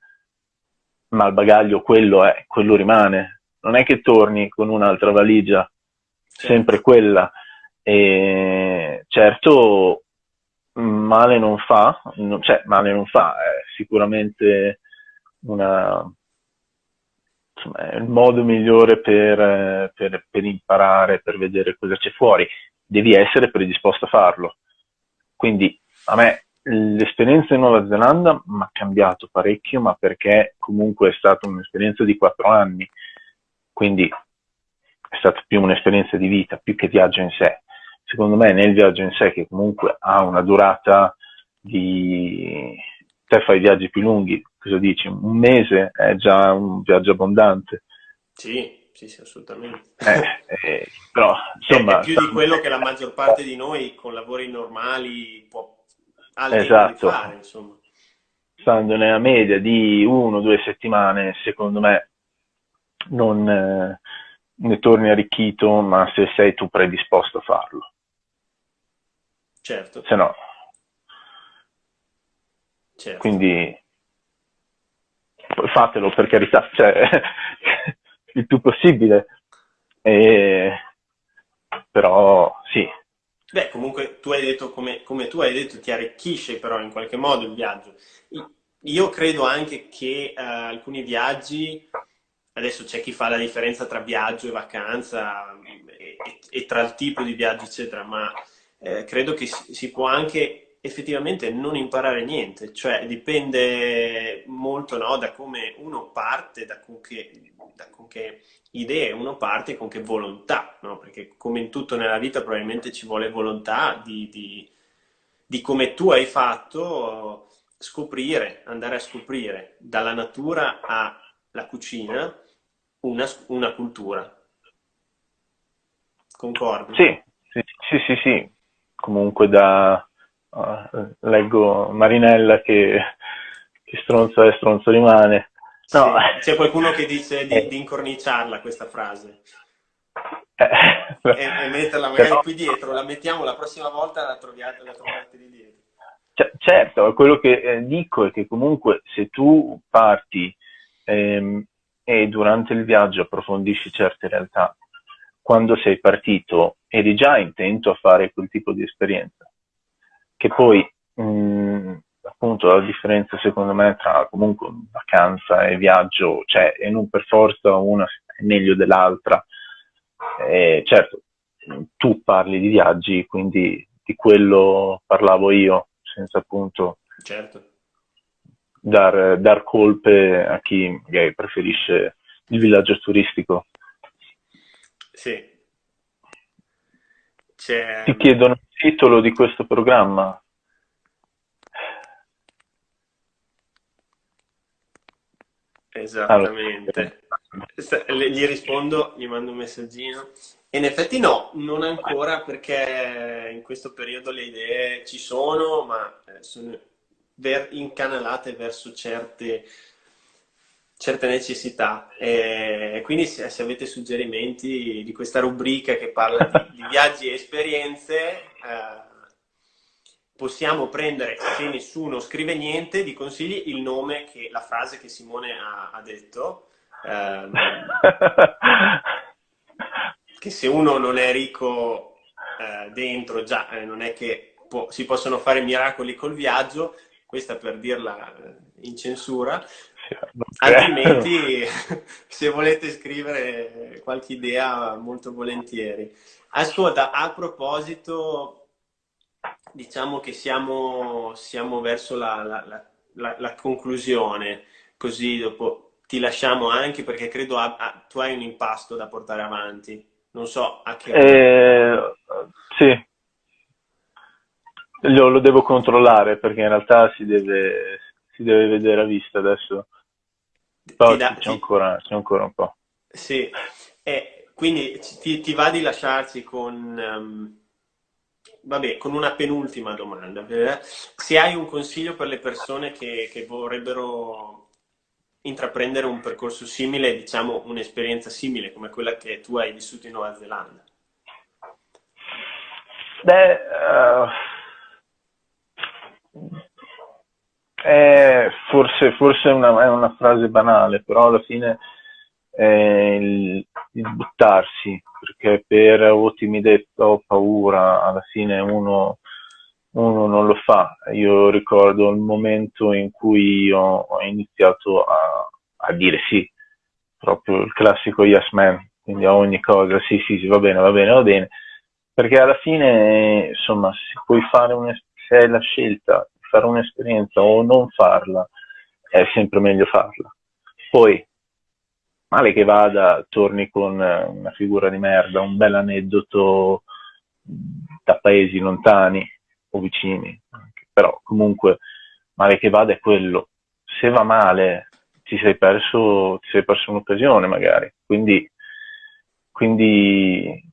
ma il bagaglio quello è, quello rimane. Non è che torni con un'altra valigia, sempre quella. E certo, male non fa, cioè male non fa, è sicuramente una, insomma, è il modo migliore per, per, per imparare, per vedere cosa c'è fuori. Devi essere predisposto a farlo. Quindi a me L'esperienza in Nuova Zelanda mi ha cambiato parecchio, ma perché comunque è stata un'esperienza di quattro anni, quindi è stata più un'esperienza di vita, più che viaggio in sé. Secondo me nel viaggio in sé, che comunque ha una durata di... te fai viaggi più lunghi, cosa dici? Un mese è già un viaggio abbondante. Sì, sì, sì, assolutamente. Eh, eh, però, insomma, è più di quello che la maggior parte di noi con lavori normali può al esatto. fare, insomma. Stando nella media di uno o due settimane, secondo me non eh, ne torni arricchito, ma se sei tu predisposto a farlo. Certo. Se no. Certo. Quindi fatelo per carità, cioè, [LAUGHS] il più possibile. E, però sì, Beh, comunque tu hai detto, come, come, tu hai detto, ti arricchisce però in qualche modo il viaggio. Io credo anche che uh, alcuni viaggi, adesso c'è chi fa la differenza tra viaggio e vacanza e, e, tra il tipo di viaggio, eccetera, ma eh, credo che si, si può anche effettivamente non imparare niente, cioè dipende molto no, da come uno parte, da con che, da con che idee uno parte con che volontà, no? perché come in tutto nella vita probabilmente ci vuole volontà di, di, di, come tu hai fatto scoprire, andare a scoprire dalla natura alla cucina una, una cultura. Concordi? Sì, sì, sì, sì, sì. comunque da, uh, leggo Marinella che, che stronzo è, stronzo rimane. No. Sì, c'è qualcuno che dice di, eh. di incorniciarla questa frase. Eh, e, e, metterla magari però... qui dietro, la mettiamo la prossima volta la troviate, la trovate di dietro. C- certo, quello che eh, dico è che comunque se tu parti ehm, e durante il viaggio approfondisci certe realtà, quando sei partito eri già intento a fare quel tipo di esperienza, che poi mh, mm, appunto la differenza secondo me tra comunque vacanza e viaggio, cioè e non per forza una è meglio dell'altra, e certo tu parli di viaggi, quindi di quello parlavo io, senza appunto certo. dar, dar colpe a chi magari preferisce il villaggio turistico. Sì. C'è... Ti chiedono il titolo di questo programma. Esattamente. Allora. Gli rispondo, gli mando un messaggino. In effetti no, non ancora perché in questo periodo le idee ci sono, ma eh, sono incanalate verso certe, certe necessità. E quindi se, se, avete suggerimenti di questa rubrica che parla di, [LAUGHS] di viaggi e esperienze, eh, possiamo prendere, se nessuno scrive niente, di consigli il nome, che, la frase che Simone ha, ha detto. Eh, che se uno non è ricco eh, dentro, già eh, non è che può, si possono fare miracoli col viaggio, questa per dirla eh, in censura, [LAUGHS] altrimenti [LAUGHS] se volete scrivere qualche idea molto volentieri. Ascolta, a proposito, diciamo che siamo, siamo verso la, la, la, la, conclusione, così dopo ti lasciamo anche perché credo a, a, tu hai un impasto da portare avanti. Non so a che eh, sì, lo, lo, devo controllare perché in realtà si deve, si deve vedere a vista adesso. Però da, c'è, ancora, c'è, ancora, un po'. Sì, eh, quindi ti, ti, va di lasciarci con, um, vabbè, con una penultima domanda. Se hai un consiglio per le persone che, che vorrebbero intraprendere un percorso simile, diciamo un'esperienza simile come quella che tu hai vissuto in Nuova Zelanda? Beh, uh, è forse, forse una, è, una, frase banale, però alla fine è il, il buttarsi, perché per o timidezza o paura alla fine uno uno non lo fa. Io ricordo il momento in cui ho, ho iniziato a, a, dire sì, proprio il classico yes man, quindi a ogni cosa sì, sì, sì, va bene, va bene, va bene, perché alla fine, insomma, se puoi fare un, se hai la scelta fare un'esperienza o non farla, è sempre meglio farla. Poi, male che vada, torni con una figura di merda, un bel aneddoto da paesi lontani, o vicini, però comunque male che vada è quello. Se va male ti sei perso, ti sei perso un'occasione magari, quindi, quindi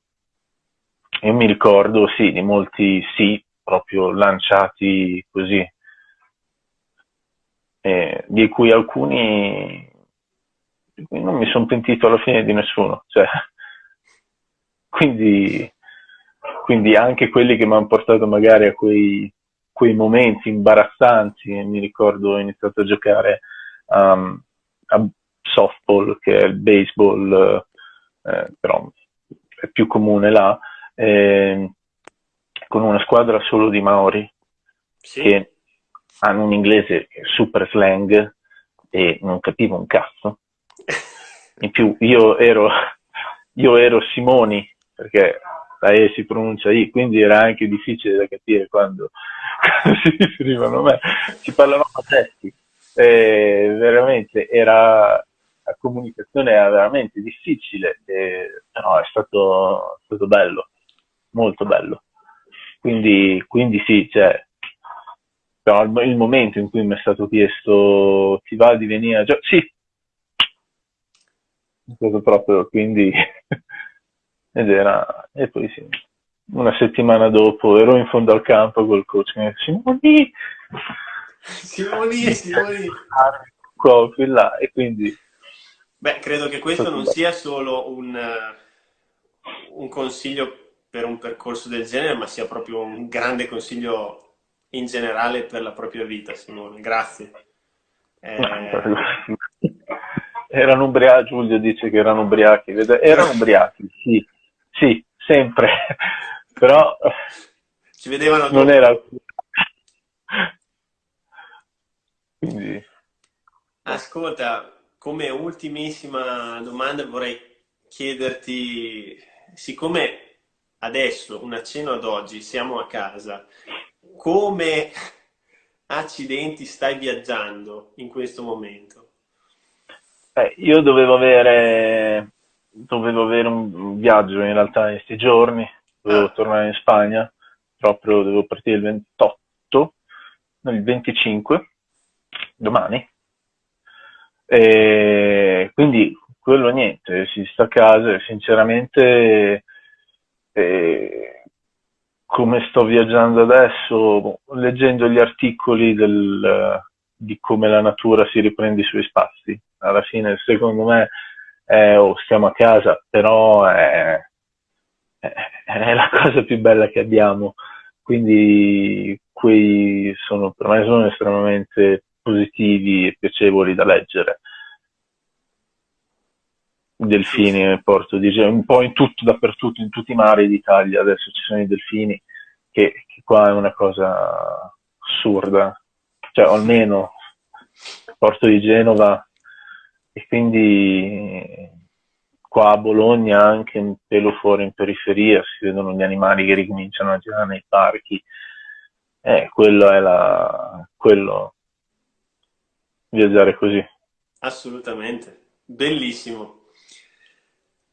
io mi ricordo sì di molti sì proprio lanciati così, eh, di cui alcuni non mi sono pentito alla fine di nessuno, cioè, [LAUGHS] quindi quindi anche quelli che mi hanno portato magari a quei, quei momenti imbarazzanti, mi ricordo ho iniziato a giocare um, a softball, che è il baseball, eh, però è più comune là, eh, con una squadra solo di Maori, sì. che hanno un inglese super slang e non capivo un cazzo. [LAUGHS] In più io ero, io ero Simoni, perché la E si pronuncia I, quindi era anche difficile da capire quando, [LAUGHS] quando si riferivano a me. Ci parlavamo a testi, e veramente era, la comunicazione era veramente difficile, e, però è stato, è stato bello, molto bello. Quindi, quindi sì, cioè, però il, momento in cui mi è stato chiesto ti va di venire a giocare, sì, proprio, quindi [LAUGHS] ed era, e poi sì, una settimana dopo ero in fondo al campo col coach e Simoni! Simoni Simoni. Qua qui là e quindi beh credo che questo non sia solo un, un consiglio per un percorso del genere ma sia proprio un grande consiglio in generale per la propria vita Simone. Grazie. Eh... [LAUGHS] erano ubriachi Giulio dice che erano ubriachi erano ubriachi sì sì sempre. [LAUGHS] Però ci vedevano non era quindi ascolta come ultimissima domanda vorrei chiederti siccome adesso una cena ad oggi siamo a casa come accidenti stai viaggiando in questo momento eh, io dovevo avere dovevo avere un viaggio in realtà in questi giorni dovevo ah. tornare in Spagna, proprio dovevo partire il 28, no, il 25, domani. E quindi quello niente, si sta a casa e sinceramente eh, come sto viaggiando adesso, leggendo gli articoli del, di come la natura si riprende i suoi spazi, alla fine secondo me eh, oh, stiamo a casa, però è, è la [LAUGHS] cosa più bella che abbiamo, quindi quei sono, per me sono estremamente positivi e piacevoli da leggere. Delfini nel porto di Genova, un po' in tutto, dappertutto, in tutti i mari d'Italia adesso ci sono i delfini, che, che qua è una cosa assurda, cioè almeno il porto di Genova e quindi qua a Bologna, anche un pelo fuori in periferia, si vedono gli animali che ricominciano a girare nei parchi. Eh, quello è la... quello... viaggiare così. Assolutamente, bellissimo.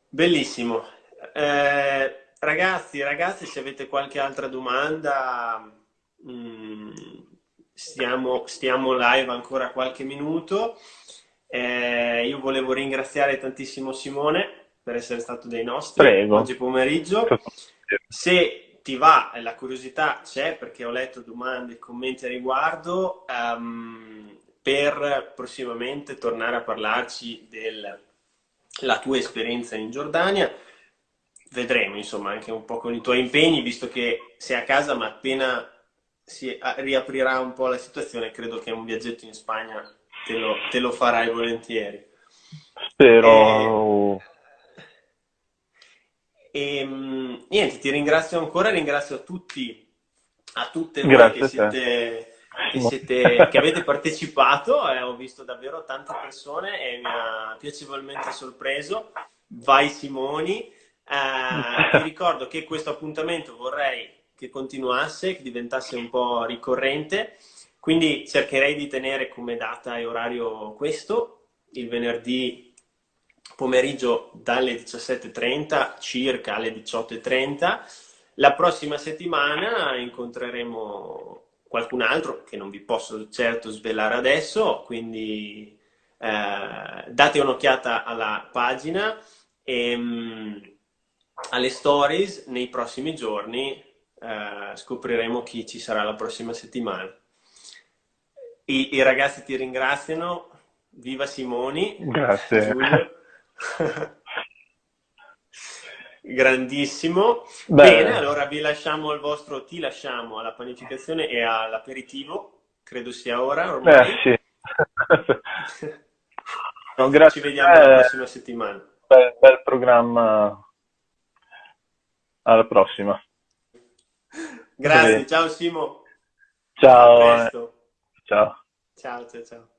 Bellissimo. Eh, ragazzi, ragazzi, se avete qualche altra domanda, mh, mm, stiamo, stiamo live ancora qualche minuto. Eh, io volevo ringraziare tantissimo Simone per essere stato dei nostri Prego. oggi pomeriggio. Se ti va, la curiosità c'è perché ho letto domande e commenti a riguardo, um, per prossimamente tornare a parlarci della tua esperienza in Giordania. Vedremo, insomma, anche un po' con i tuoi impegni, visto che sei a casa, ma appena si riaprirà un po' la situazione, credo che un viaggetto in Spagna te lo, te lo farai volentieri. Spero. E, e, niente, ti ringrazio ancora, ringrazio a tutti, a tutte voi che siete, che, siete, che, avete partecipato, eh, ho visto davvero tante persone e mi ha piacevolmente sorpreso. Vai Simoni, eh, [LAUGHS] ti ricordo che questo appuntamento vorrei che continuasse, che diventasse un po' ricorrente. Quindi cercherei di tenere come data e orario questo, il venerdì pomeriggio dalle 17.30 circa alle 18.30. La prossima settimana incontreremo qualcun altro che non vi posso certo svelare adesso, quindi eh, date un'occhiata alla pagina e mh, alle stories nei prossimi giorni eh, scopriremo chi ci sarà la prossima settimana. I, I, ragazzi ti ringraziano. Viva Simoni. Grazie. [LAUGHS] Grandissimo. Beh. Bene, allora vi lasciamo al vostro, ti lasciamo alla panificazione e all'aperitivo. Credo sia ora ormai. Eh, sì. [LAUGHS] no, grazie. Ci vediamo eh, la prossima settimana. Bel, bel programma. Alla prossima. Grazie, ciao Simo. Ciao. Ciao. Ciao, ciao, ciao.